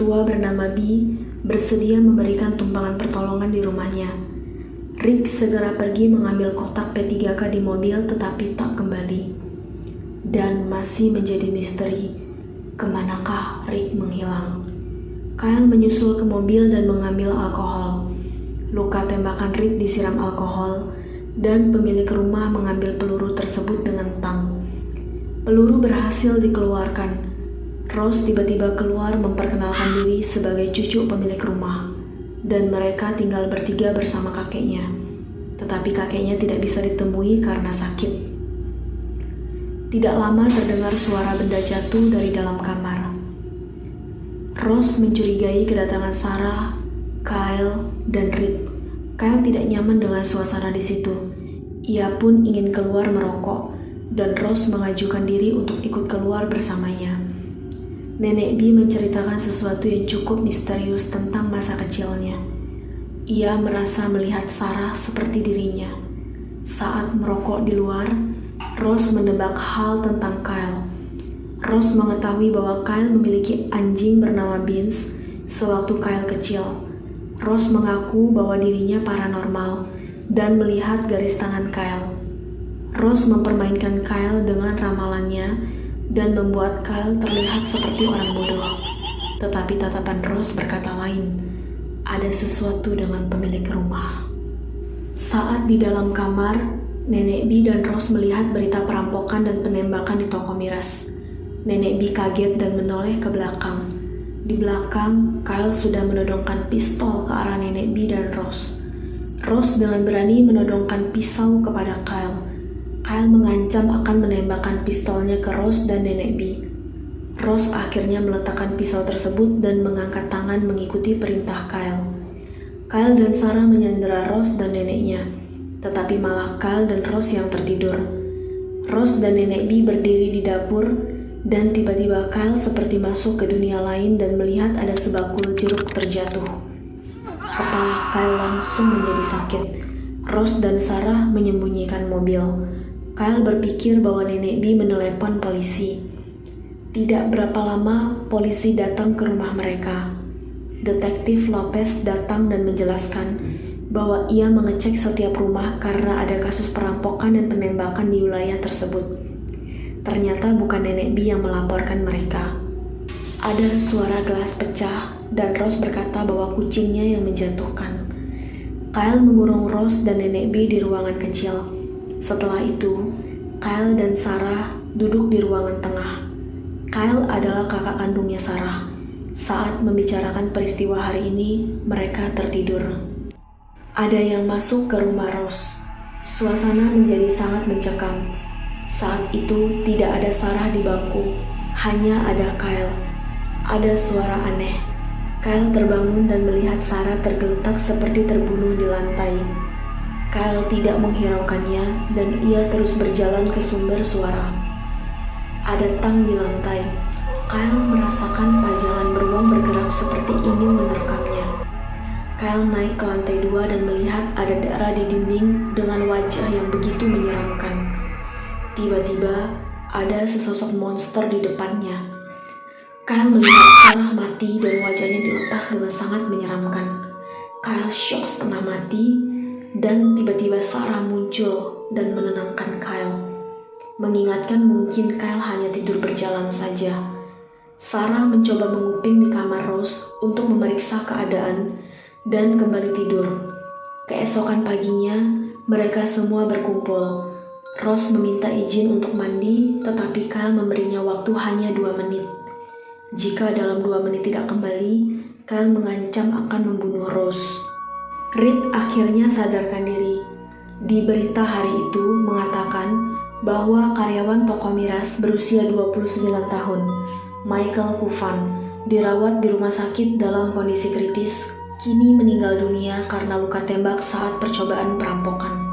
tua bernama Bee bersedia memberikan tumpangan pertolongan di rumahnya. Rick segera pergi mengambil kotak P3K di mobil tetapi tak kembali. Dan masih menjadi misteri, ke manakah Rick menghilang? Kyle menyusul ke mobil dan mengambil alkohol. Luka tembakan Rick disiram alkohol dan pemilik rumah mengambil peluru tersebut dengan tang. Peluru berhasil dikeluarkan. Rose tiba-tiba keluar memperkenalkan diri sebagai cucu pemilik rumah dan mereka tinggal bertiga bersama kakeknya. Tetapi kakeknya tidak bisa ditemui karena sakit. Tidak lama terdengar suara benda jatuh dari dalam kamar. Rose mencurigai kedatangan Sarah, Kyle, dan Reed. Kyle tidak nyaman dengan suasana di situ. Ia pun ingin keluar merokok, dan Rose mengajukan diri untuk ikut keluar bersamanya. Nenek B menceritakan sesuatu yang cukup misterius tentang masa kecilnya. Ia merasa melihat Sarah seperti dirinya. Saat merokok di luar, Rose mendebak hal tentang Kyle. Rose mengetahui bahwa Kyle memiliki anjing bernama Beans sewaktu Kyle kecil. Rose mengaku bahwa dirinya paranormal dan melihat garis tangan Kyle. Rose mempermainkan Kyle dengan ramalannya dan membuat Kyle terlihat seperti orang bodoh. Tetapi tatapan Rose berkata lain, ada sesuatu dengan pemilik rumah. Saat di dalam kamar, Nenek B dan Rose melihat berita perampokan dan penembakan di toko miras. Nenek B kaget dan menoleh ke belakang. Di belakang, Kyle sudah menodongkan pistol ke arah Nenek B dan Rose. Rose dengan berani menodongkan pisau kepada Kyle. Kyle mengancam akan menembakkan pistolnya ke Rose dan Nenek B. Rose akhirnya meletakkan pisau tersebut dan mengangkat tangan mengikuti perintah Kyle. Kyle dan Sarah menyandera Rose dan neneknya, tetapi malah Kyle dan Rose yang tertidur. Rose dan Nenek B berdiri di dapur, dan tiba-tiba Kyle seperti masuk ke dunia lain dan melihat ada sebakul jeruk terjatuh. Kepala Kyle langsung menjadi sakit. Rose dan Sarah menyembunyikan mobil. Kyle berpikir bahwa nenek B menelepon polisi. Tidak berapa lama, polisi datang ke rumah mereka. Detektif Lopez datang dan menjelaskan bahwa ia mengecek setiap rumah karena ada kasus perampokan dan penembakan di wilayah tersebut. Ternyata bukan nenek B yang melaporkan mereka. Ada suara gelas pecah dan Rose berkata bahwa kucingnya yang menjatuhkan. Kyle mengurung Rose dan nenek B di ruangan kecil. Setelah itu, Kyle dan Sarah duduk di ruangan tengah. Kyle adalah kakak kandungnya Sarah. Saat membicarakan peristiwa hari ini, mereka tertidur. Ada yang masuk ke rumah Rose. Suasana menjadi sangat mencekam. Saat itu tidak ada Sarah di bangku, hanya ada Kyle. Ada suara aneh. Kyle terbangun dan melihat Sarah tergeletak seperti terbunuh di lantai. Kyle tidak menghiraukannya dan ia terus berjalan ke sumber suara. Ada tang di lantai. Kyle merasakan pajangan beruang bergerak seperti ingin menerkamnya. Kyle naik ke lantai dua dan melihat ada darah di dinding dengan wajah yang begitu menyeramkan. Tiba-tiba, ada sesosok monster di depannya. Kyle melihat Sarah mati dan wajahnya dilepas dengan sangat menyeramkan. Kyle shock setengah mati dan tiba-tiba Sarah muncul dan menenangkan Kyle. Mengingatkan mungkin Kyle hanya tidur berjalan saja. Sarah mencoba menguping di kamar Rose untuk memeriksa keadaan dan kembali tidur. Keesokan paginya, mereka semua berkumpul. Rose meminta izin untuk mandi, tetapi Kyle memberinya waktu hanya dua menit. Jika dalam dua menit tidak kembali, Kyle mengancam akan membunuh Rose. Reed akhirnya sadarkan diri. Di berita hari itu mengatakan bahwa karyawan toko miras berusia 29 tahun, Michael Kufan, dirawat di rumah sakit dalam kondisi kritis, kini meninggal dunia karena luka tembak saat percobaan perampokan.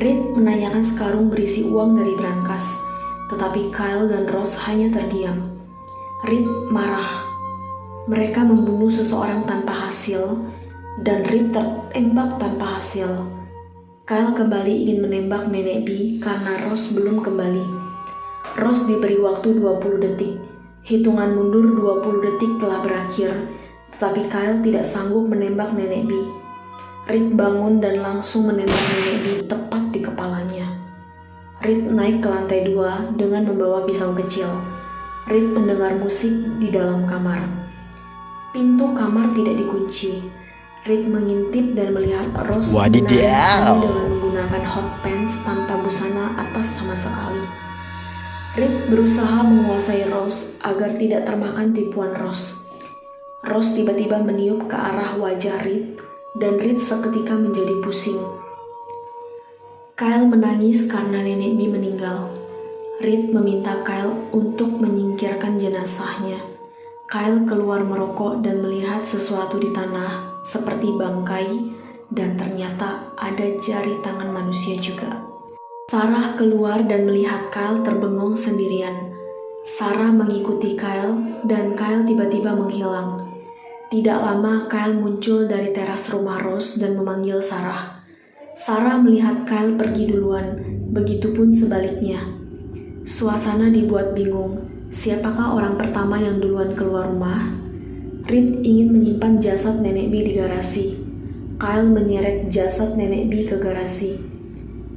Reed menanyakan sekarung berisi uang dari brankas, tetapi Kyle dan Rose hanya terdiam. Reed marah. Mereka membunuh seseorang tanpa hasil, dan Reed tertembak tanpa hasil. Kyle kembali ingin menembak nenek B karena Ross belum kembali. Ross diberi waktu 20 detik. Hitungan mundur 20 detik telah berakhir, tetapi Kyle tidak sanggup menembak nenek B. Reed bangun dan langsung menembak nenek B tepat di kepalanya. Reed naik ke lantai dua dengan membawa pisau kecil. Reed mendengar musik di dalam kamar. Pintu kamar tidak dikunci. Reed mengintip dan melihat Rose dengan menggunakan hot pants tanpa busana atas sama sekali. Reed berusaha menguasai Rose agar tidak termakan tipuan Rose. Rose tiba-tiba meniup ke arah wajah Reed dan Reed seketika menjadi pusing. Kyle menangis karena nenek B meninggal. Reed meminta Kyle untuk menyingkirkan jenazahnya. Kyle keluar merokok dan melihat sesuatu di tanah seperti bangkai, dan ternyata ada jari tangan manusia juga. Sarah keluar dan melihat Kyle terbengong sendirian. Sarah mengikuti Kyle, dan Kyle tiba-tiba menghilang. Tidak lama Kyle muncul dari teras rumah Rose dan memanggil Sarah. Sarah melihat Kyle pergi duluan, begitupun sebaliknya. Suasana dibuat bingung. Siapakah orang pertama yang duluan keluar rumah? Reed ingin menyimpan jasad nenek B di garasi. Kyle menyeret jasad nenek B ke garasi.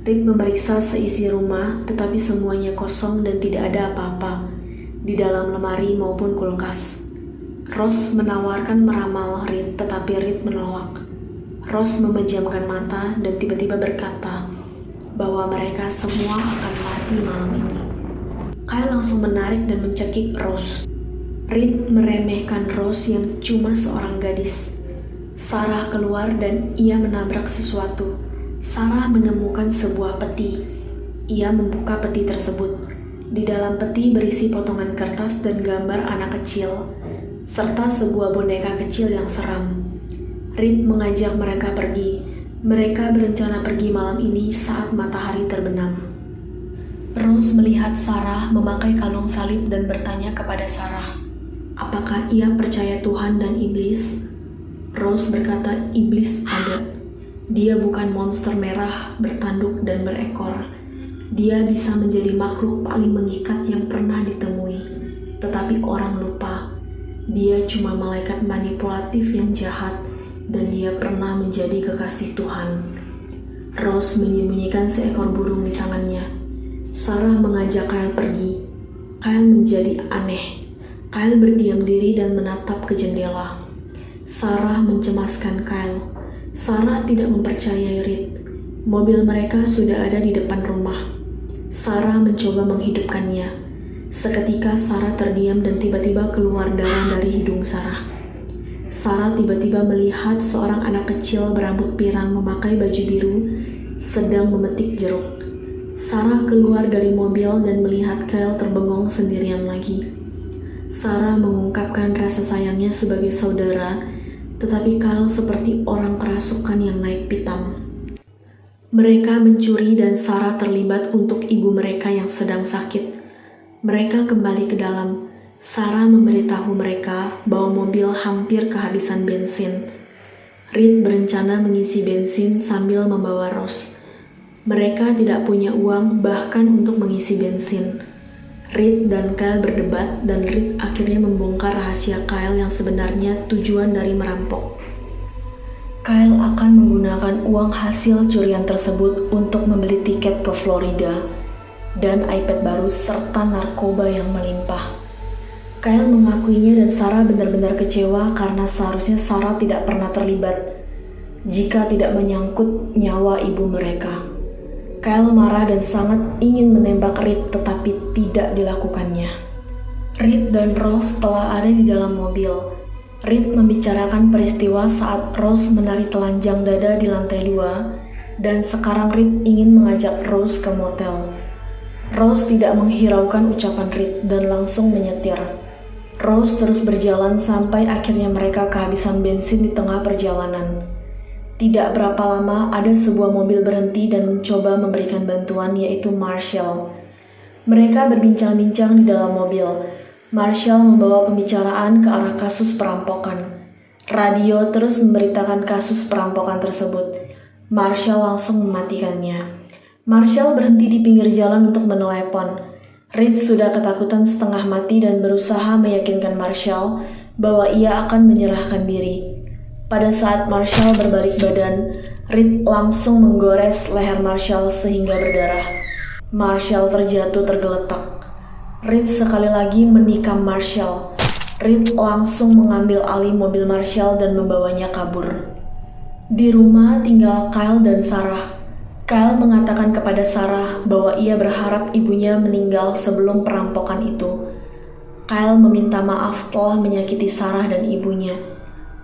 Reed memeriksa seisi rumah, tetapi semuanya kosong dan tidak ada apa-apa di dalam lemari maupun kulkas. Ross menawarkan meramal Reed, tetapi Reed menolak. Ross memejamkan mata dan tiba-tiba berkata bahwa mereka semua akan mati malam ini. Kyle langsung menarik dan mencekik Ross. Reed meremehkan Rose yang cuma seorang gadis. Sarah keluar dan ia menabrak sesuatu. Sarah menemukan sebuah peti. Ia membuka peti tersebut. Di dalam peti berisi potongan kertas dan gambar anak kecil, serta sebuah boneka kecil yang seram. Reed mengajak mereka pergi. Mereka berencana pergi malam ini saat matahari terbenam. Rose melihat Sarah memakai kalung salib dan bertanya kepada Sarah, Apakah ia percaya Tuhan dan iblis? Rose berkata, "Iblis ada. Dia bukan monster merah bertanduk dan berekor. Dia bisa menjadi makhluk paling mengikat yang pernah ditemui, tetapi orang lupa. Dia cuma malaikat manipulatif yang jahat, dan dia pernah menjadi kekasih Tuhan." Rose menyembunyikan seekor burung di tangannya. Sarah mengajak Kyle pergi. Kyle menjadi aneh Kyle berdiam diri dan menatap ke jendela. Sarah mencemaskan Kyle. Sarah tidak mempercayai Reed. Mobil mereka sudah ada di depan rumah. Sarah mencoba menghidupkannya. Seketika Sarah terdiam dan tiba-tiba keluar darah dari hidung Sarah. Sarah tiba-tiba melihat seorang anak kecil berambut pirang memakai baju biru sedang memetik jeruk. Sarah keluar dari mobil dan melihat Kyle terbengong sendirian lagi. Sarah mengungkapkan rasa sayangnya sebagai saudara, tetapi Kyle seperti orang kerasukan yang naik pitam. Mereka mencuri dan Sarah terlibat untuk ibu mereka yang sedang sakit. Mereka kembali ke dalam. Sarah memberitahu mereka bahwa mobil hampir kehabisan bensin. Reed berencana mengisi bensin sambil membawa Rose. Mereka tidak punya uang bahkan untuk mengisi bensin. Reed dan Kyle berdebat dan Reed akhirnya membongkar rahasia Kyle yang sebenarnya tujuan dari merampok. Kyle akan menggunakan uang hasil curian tersebut untuk membeli tiket ke Florida dan iPad baru serta narkoba yang melimpah. Kyle mengakuinya dan Sarah benar-benar kecewa karena seharusnya Sarah tidak pernah terlibat jika tidak menyangkut nyawa ibu mereka. Kyle marah dan sangat ingin menembak Reed tetapi tidak dilakukannya. Reed dan Rose telah ada di dalam mobil. Reed membicarakan peristiwa saat Rose menari telanjang dada di lantai dua dan sekarang Reed ingin mengajak Rose ke motel. Rose tidak menghiraukan ucapan Reed dan langsung menyetir. Rose terus berjalan sampai akhirnya mereka kehabisan bensin di tengah perjalanan. Tidak berapa lama ada sebuah mobil berhenti dan mencoba memberikan bantuan yaitu Marshall. Mereka berbincang-bincang di dalam mobil. Marshall membawa pembicaraan ke arah kasus perampokan. Radio terus memberitakan kasus perampokan tersebut. Marshall langsung mematikannya. Marshall berhenti di pinggir jalan untuk menelepon. Reed sudah ketakutan setengah mati dan berusaha meyakinkan Marshall bahwa ia akan menyerahkan diri. Pada saat Marshall berbalik badan, Reed langsung menggores leher Marshall sehingga berdarah. Marshall terjatuh tergeletak. Reed sekali lagi menikam Marshall. Reed langsung mengambil alih mobil Marshall dan membawanya kabur. Di rumah tinggal Kyle dan Sarah. Kyle mengatakan kepada Sarah bahwa ia berharap ibunya meninggal sebelum perampokan itu. Kyle meminta maaf telah menyakiti Sarah dan ibunya.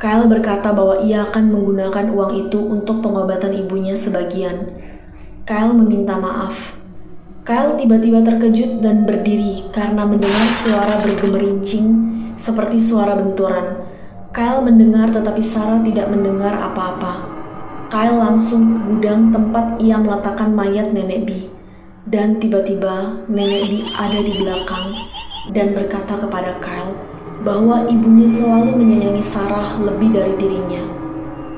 Kyle berkata bahwa ia akan menggunakan uang itu untuk pengobatan ibunya sebagian. Kyle meminta maaf. Kyle tiba-tiba terkejut dan berdiri karena mendengar suara bergemerincing seperti suara benturan. Kyle mendengar tetapi Sarah tidak mendengar apa-apa. Kyle langsung ke gudang tempat ia meletakkan mayat nenek Bi. Dan tiba-tiba nenek Bi ada di belakang dan berkata kepada Kyle bahwa ibunya selalu menyayangi Sarah lebih dari dirinya.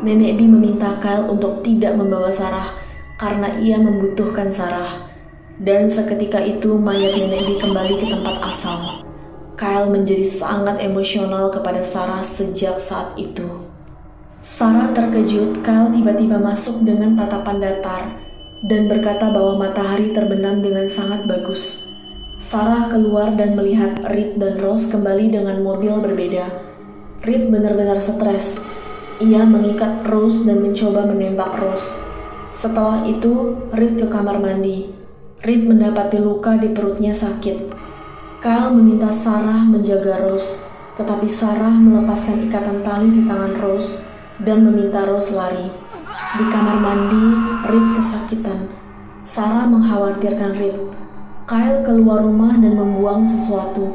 Nenek Bi meminta Kyle untuk tidak membawa Sarah karena ia membutuhkan Sarah. Dan seketika itu mayat nenek Bi kembali ke tempat asal. Kyle menjadi sangat emosional kepada Sarah sejak saat itu. Sarah terkejut Kyle tiba-tiba masuk dengan tatapan datar dan berkata bahwa matahari terbenam dengan sangat bagus. Sarah keluar dan melihat Reed dan Rose kembali dengan mobil berbeda. Reed benar-benar stres. Ia mengikat Rose dan mencoba menembak Rose. Setelah itu, Reed ke kamar mandi. Reed mendapati luka di perutnya sakit. Kyle meminta Sarah menjaga Rose, tetapi Sarah melepaskan ikatan tali di tangan Rose dan meminta Rose lari. Di kamar mandi, Reed kesakitan. Sarah mengkhawatirkan Reed. Kyle keluar rumah dan membuang sesuatu.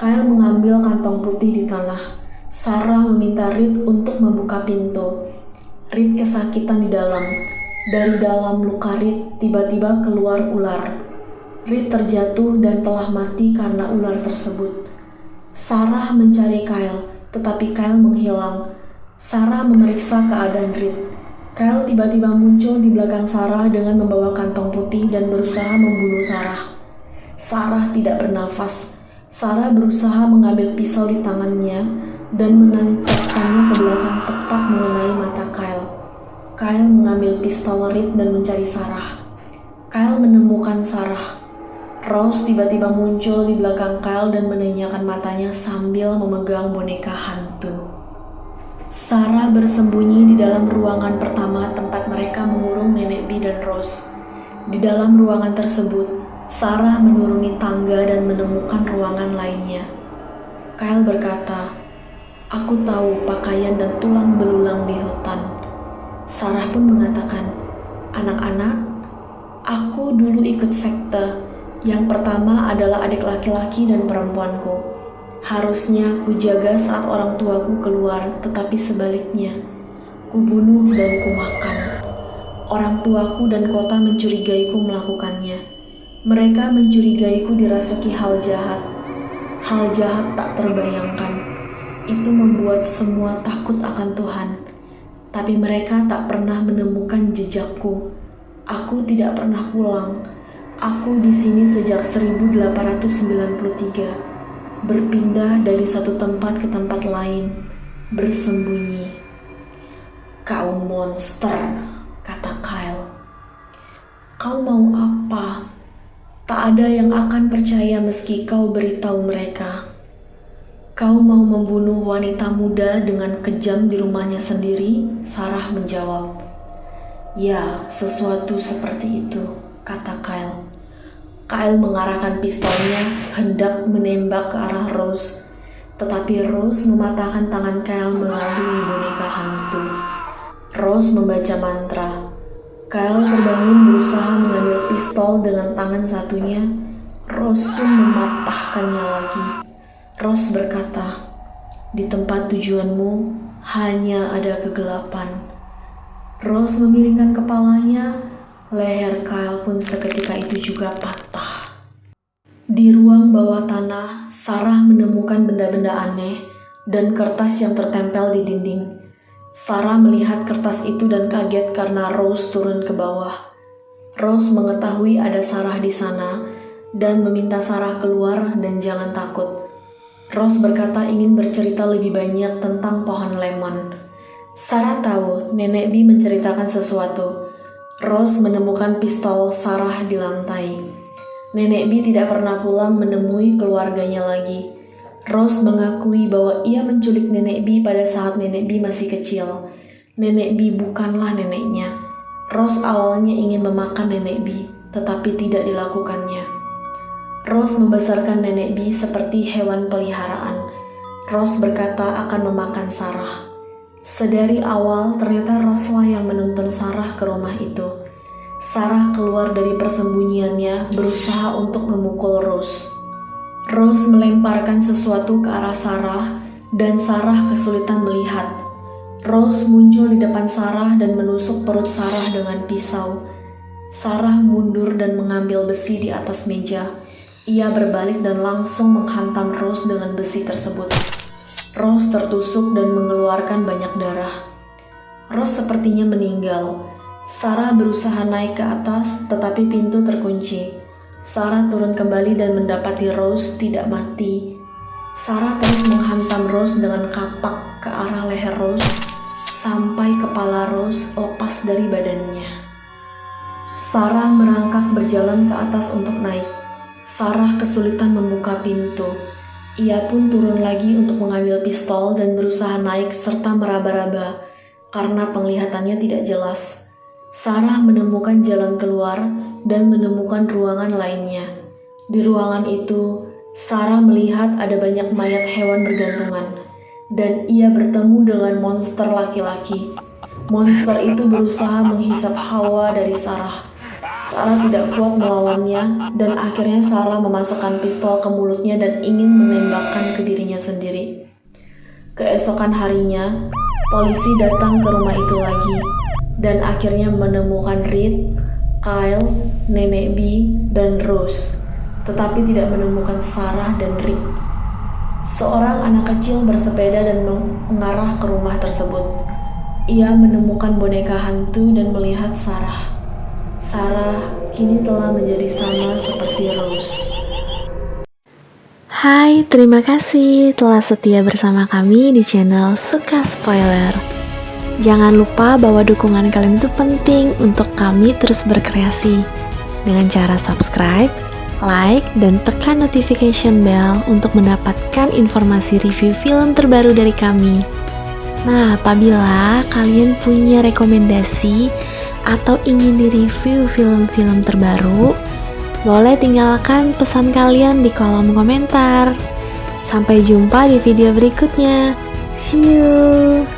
Kyle mengambil kantong putih di tanah. Sarah meminta Reed untuk membuka pintu. Reed kesakitan di dalam. Dari dalam luka Reed tiba-tiba keluar ular. Reed terjatuh dan telah mati karena ular tersebut. Sarah mencari Kyle, tetapi Kyle menghilang. Sarah memeriksa keadaan Reed. Kyle tiba-tiba muncul di belakang Sarah dengan membawa kantong putih dan berusaha membunuh Sarah. Sarah tidak bernafas. Sarah berusaha mengambil pisau di tangannya dan menancapkannya ke belakang tepat mengenai mata Kyle. Kyle mengambil pistol Reed dan mencari Sarah. Kyle menemukan Sarah. Rose tiba-tiba muncul di belakang Kyle dan menanyakan matanya sambil memegang boneka hantu. Sarah bersembunyi di dalam ruangan pertama tempat mereka mengurung nenek B dan Rose. Di dalam ruangan tersebut, Sarah menuruni tangga dan menemukan ruangan lainnya. Kyle berkata, Aku tahu pakaian dan tulang belulang di hutan. Sarah pun mengatakan, anak-anak, aku dulu ikut sekte. Yang pertama adalah adik laki-laki dan perempuanku. Harusnya ku jaga saat orang tuaku keluar, tetapi sebaliknya, ku bunuh dan ku makan. Orang tuaku dan kota mencurigaiku melakukannya. Mereka mencurigaiku dirasuki hal jahat. Hal jahat tak terbayangkan. Itu membuat semua takut akan Tuhan tapi mereka tak pernah menemukan jejakku. Aku tidak pernah pulang. Aku di sini sejak 1893, berpindah dari satu tempat ke tempat lain, bersembunyi. Kau monster, kata Kyle. Kau mau apa? Tak ada yang akan percaya meski kau beritahu mereka. Kau mau membunuh wanita muda dengan kejam di rumahnya sendiri? Sarah menjawab. Ya, sesuatu seperti itu, kata Kyle. Kyle mengarahkan pistolnya hendak menembak ke arah Rose, tetapi Rose mematahkan tangan Kyle melalui boneka hantu. Rose membaca mantra. Kyle terbangun berusaha mengambil pistol dengan tangan satunya. Rose pun mematahkannya lagi. Rose berkata, "Di tempat tujuanmu hanya ada kegelapan." Rose memiringkan kepalanya, leher Kyle pun seketika itu juga patah. Di ruang bawah tanah, Sarah menemukan benda-benda aneh dan kertas yang tertempel di dinding. Sarah melihat kertas itu dan kaget karena Rose turun ke bawah. Rose mengetahui ada Sarah di sana dan meminta Sarah keluar dan jangan takut. Rose berkata ingin bercerita lebih banyak tentang pohon lemon. Sarah tahu nenek B menceritakan sesuatu. Rose menemukan pistol Sarah di lantai. Nenek B tidak pernah pulang menemui keluarganya lagi. Rose mengakui bahwa ia menculik nenek B pada saat nenek B masih kecil. Nenek B bukanlah neneknya. Rose awalnya ingin memakan nenek B, tetapi tidak dilakukannya. Rose membesarkan nenek B seperti hewan peliharaan. Rose berkata akan memakan Sarah. Sedari awal, ternyata Roslah yang menuntun Sarah ke rumah itu. Sarah keluar dari persembunyiannya, berusaha untuk memukul Rose. Rose melemparkan sesuatu ke arah Sarah, dan Sarah kesulitan melihat. Rose muncul di depan Sarah dan menusuk perut Sarah dengan pisau. Sarah mundur dan mengambil besi di atas meja. Ia berbalik dan langsung menghantam Rose dengan besi tersebut. Rose tertusuk dan mengeluarkan banyak darah. Rose sepertinya meninggal. Sarah berusaha naik ke atas, tetapi pintu terkunci. Sarah turun kembali dan mendapati Rose tidak mati. Sarah terus menghantam Rose dengan kapak ke arah leher Rose sampai kepala Rose lepas dari badannya. Sarah merangkak berjalan ke atas untuk naik. Sarah kesulitan membuka pintu. Ia pun turun lagi untuk mengambil pistol dan berusaha naik serta meraba-raba karena penglihatannya tidak jelas. Sarah menemukan jalan keluar dan menemukan ruangan lainnya. Di ruangan itu, Sarah melihat ada banyak mayat hewan bergantungan, dan ia bertemu dengan monster laki-laki. Monster itu berusaha menghisap hawa dari Sarah. Sarah tidak kuat melawannya, dan akhirnya Sarah memasukkan pistol ke mulutnya dan ingin menembakkan ke dirinya sendiri. Keesokan harinya, polisi datang ke rumah itu lagi, dan akhirnya menemukan Reed, Kyle, Nenek B, dan Rose, tetapi tidak menemukan Sarah dan Rick. Seorang anak kecil bersepeda dan mengarah ke rumah tersebut. Ia menemukan boneka hantu dan melihat Sarah. Sarah kini telah menjadi sama seperti Rose. Hai, terima kasih telah setia bersama kami di channel Suka Spoiler. Jangan lupa bahwa dukungan kalian itu penting untuk kami terus berkreasi dengan cara subscribe, like, dan tekan notification bell untuk mendapatkan informasi review film terbaru dari kami. Nah, apabila kalian punya rekomendasi atau ingin direview film-film terbaru, boleh tinggalkan pesan kalian di kolom komentar. Sampai jumpa di video berikutnya. See you.